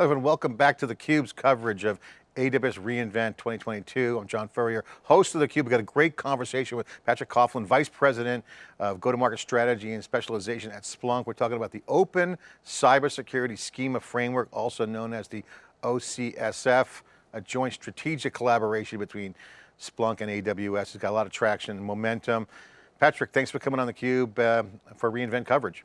Hello and welcome back to theCUBE's coverage of AWS reInvent 2022. I'm John Furrier, host of theCUBE. We've got a great conversation with Patrick Coughlin, Vice President of Go-to-Market Strategy and Specialization at Splunk. We're talking about the Open Cybersecurity Schema Framework, also known as the OCSF, a joint strategic collaboration between Splunk and AWS. It's got a lot of traction and momentum. Patrick, thanks for coming on theCUBE uh, for reInvent coverage.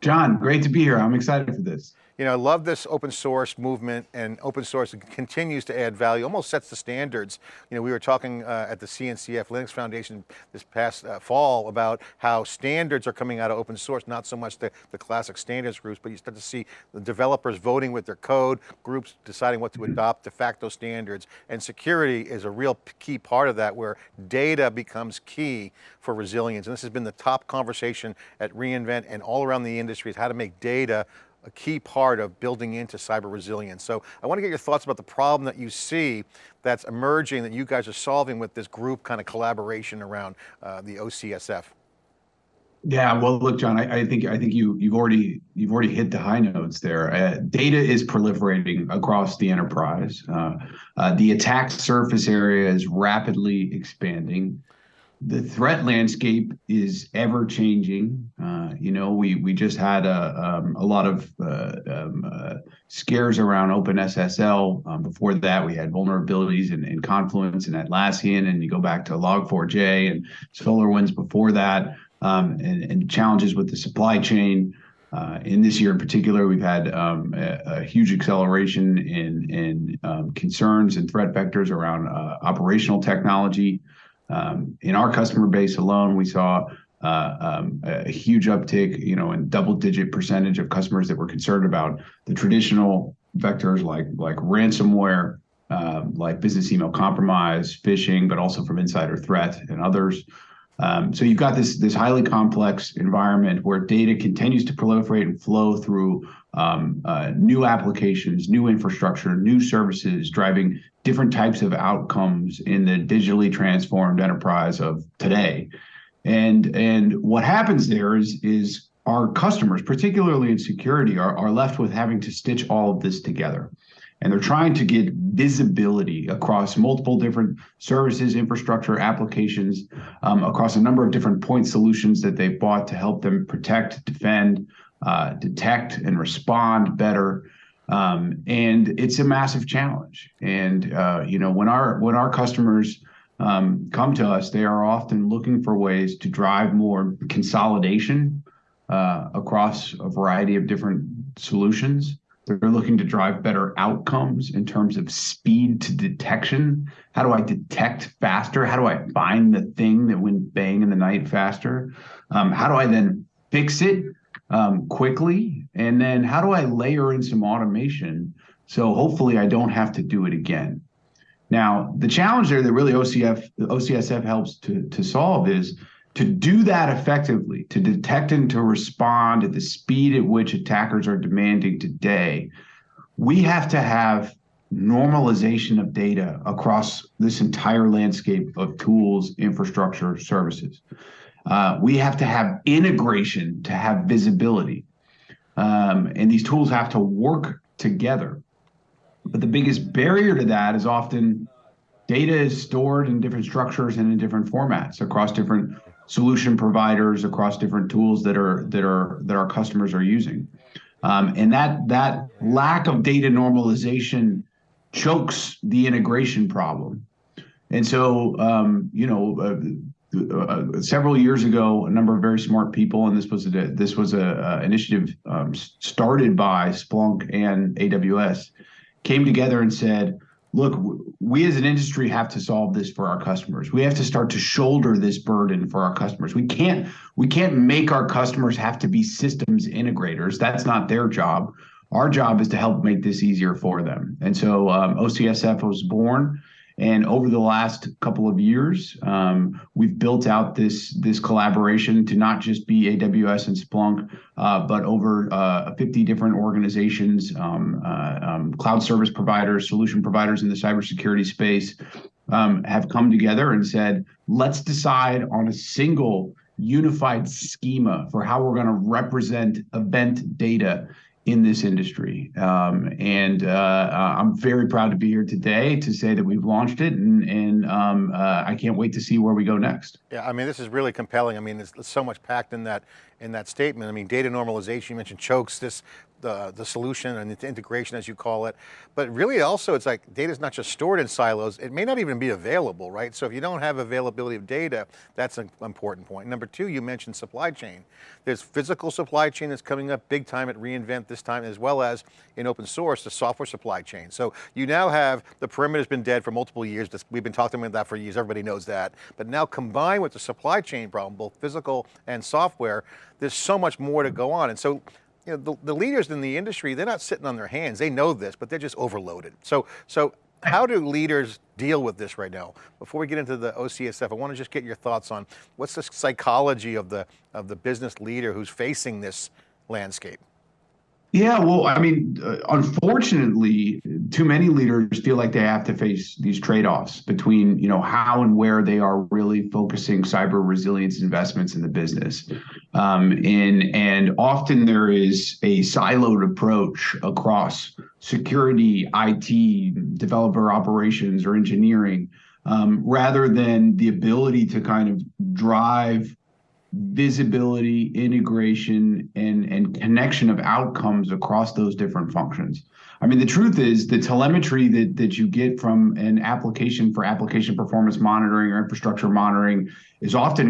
John, great to be here. I'm excited for this. You know, I love this open source movement and open source continues to add value, almost sets the standards. You know, we were talking uh, at the CNCF Linux Foundation this past uh, fall about how standards are coming out of open source, not so much the, the classic standards groups, but you start to see the developers voting with their code, groups deciding what to adopt, de facto standards, and security is a real key part of that where data becomes key for resilience. And this has been the top conversation at reInvent and all around the industry is how to make data a key part of building into cyber resilience. So I want to get your thoughts about the problem that you see that's emerging that you guys are solving with this group kind of collaboration around uh, the OCSF. Yeah, well, look, John, I, I, think I think you you've already you've already hit the high notes there. Uh, data is proliferating across the enterprise. Uh, uh, the attack surface area is rapidly expanding the threat landscape is ever changing. Uh, you know, we we just had a um, a lot of uh, um, uh, scares around OpenSSL. Um, before that, we had vulnerabilities in, in Confluence and Atlassian, and you go back to Log4j and SolarWinds before that, um, and, and, challenges with the supply chain. Uh, in this year in particular, we've had um, a, a, huge acceleration in in um, concerns and threat vectors around uh, operational technology. Um, in our customer base alone, we saw uh, um, a huge uptick, you know, in double-digit percentage of customers that were concerned about the traditional vectors like like ransomware, uh, like business email compromise, phishing, but also from insider threat and others. Um, so you've got this this highly complex environment where data continues to proliferate and flow through um, uh, new applications, new infrastructure, new services, driving different types of outcomes in the digitally transformed enterprise of today. And and what happens there is is our customers, particularly in security, are, are left with having to stitch all of this together. And they're trying to get visibility across multiple different services, infrastructure, applications, um, across a number of different point solutions that they've bought to help them protect, defend, uh, detect, and respond better. Um, and it's a massive challenge. And uh, you know, when our when our customers um, come to us, they are often looking for ways to drive more consolidation uh, across a variety of different solutions. They're looking to drive better outcomes in terms of speed to detection. How do I detect faster? How do I find the thing that went bang in the night faster? Um, how do I then fix it um, quickly? And then how do I layer in some automation so hopefully I don't have to do it again? Now, the challenge there that really OCF, OCSF helps to, to solve is to do that effectively, to detect and to respond at the speed at which attackers are demanding today, we have to have normalization of data across this entire landscape of tools, infrastructure, services. Uh, we have to have integration to have visibility. Um, and these tools have to work together. But the biggest barrier to that is often data is stored in different structures and in different formats across different solution providers, across different tools that are that are that our customers are using. Um, and that that lack of data normalization chokes the integration problem. And so, um, you know, uh, uh, several years ago, a number of very smart people, and this was a this was a, initiative um, started by Splunk and AWS, came together and said, "Look, we as an industry have to solve this for our customers. We have to start to shoulder this burden for our customers. We can't we can't make our customers have to be systems integrators. That's not their job. Our job is to help make this easier for them." And so um, OCSF was born. And over the last couple of years, um, we've built out this this collaboration to not just be AWS and Splunk, uh, but over uh, 50 different organizations, um, uh, um, cloud service providers, solution providers in the cybersecurity space um, have come together and said, let's decide on a single unified schema for how we're going to represent event data in this industry. Um, and uh, I'm very proud to be here today to say that we've launched it, and, and um, uh, I can't wait to see where we go next. Yeah, I mean, this is really compelling. I mean, there's, there's so much packed in that in that statement. I mean, data normalization, you mentioned chokes, this the, the solution and the integration as you call it. But really also it's like data is not just stored in silos, it may not even be available, right? So if you don't have availability of data, that's an important point. Number two, you mentioned supply chain. There's physical supply chain that's coming up big time at reInvent this time, as well as in open source, the software supply chain. So you now have, the perimeter's been dead for multiple years. We've been talking about that for years, everybody knows that. But now combined with the supply chain problem, both physical and software, there's so much more to go on. And so you know, the, the leaders in the industry, they're not sitting on their hands. They know this, but they're just overloaded. So, so how do leaders deal with this right now? Before we get into the OCSF, I want to just get your thoughts on what's the psychology of the, of the business leader who's facing this landscape? Yeah, well, I mean, uh, unfortunately, too many leaders feel like they have to face these trade-offs between, you know, how and where they are really focusing cyber resilience investments in the business. Um, and and often there is a siloed approach across security, IT, developer operations, or engineering, um, rather than the ability to kind of drive visibility, integration, and, and connection of outcomes across those different functions. I mean, the truth is the telemetry that, that you get from an application for application performance monitoring or infrastructure monitoring is often